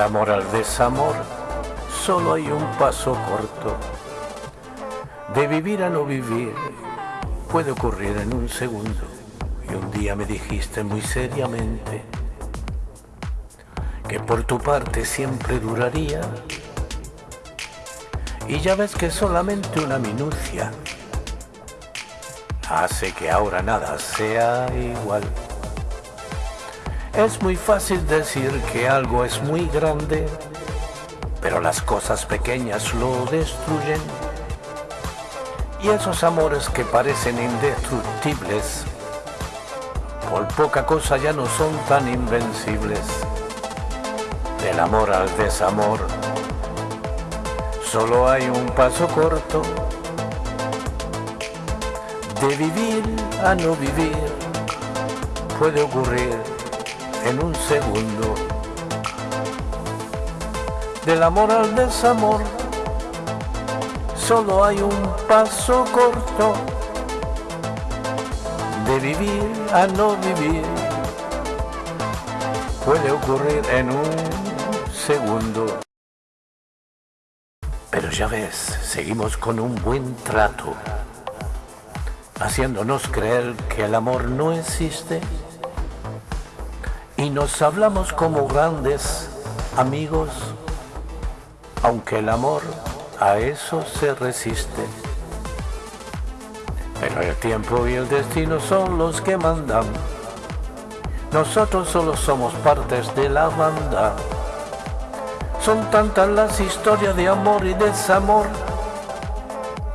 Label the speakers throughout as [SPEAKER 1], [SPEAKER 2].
[SPEAKER 1] amor al desamor solo hay un paso corto. De vivir a no vivir puede ocurrir en un segundo. Y un día me dijiste muy seriamente que por tu parte siempre duraría. Y ya ves que solamente una minucia hace que ahora nada sea igual. Es muy fácil decir que algo es muy grande, pero las cosas pequeñas lo destruyen. Y esos amores que parecen indestructibles, por poca cosa ya no son tan invencibles. Del amor al desamor, solo hay un paso corto. De vivir a no vivir, puede ocurrir en un segundo. Del amor al desamor, solo hay un paso corto. De vivir a no vivir, puede ocurrir en un segundo. Pero ya ves, seguimos con un buen trato, haciéndonos creer que el amor no existe y nos hablamos como grandes amigos, aunque el amor a eso se resiste. Pero el tiempo y el destino son los que mandan. Nosotros solo somos partes de la banda. Son tantas las historias de amor y desamor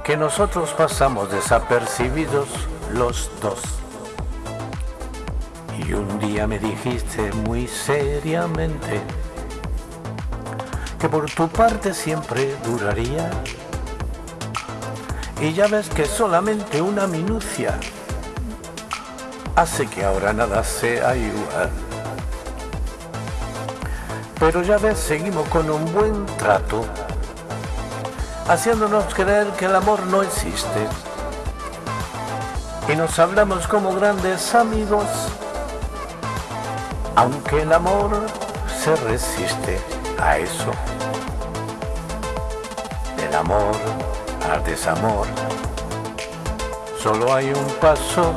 [SPEAKER 1] que nosotros pasamos desapercibidos los dos. Y un día me dijiste muy seriamente que por tu parte siempre duraría. Y ya ves que solamente una minucia hace que ahora nada sea igual. Pero ya ves, seguimos con un buen trato, haciéndonos creer que el amor no existe. Y nos hablamos como grandes amigos aunque el amor se resiste a eso. Del amor al desamor, solo hay un paso.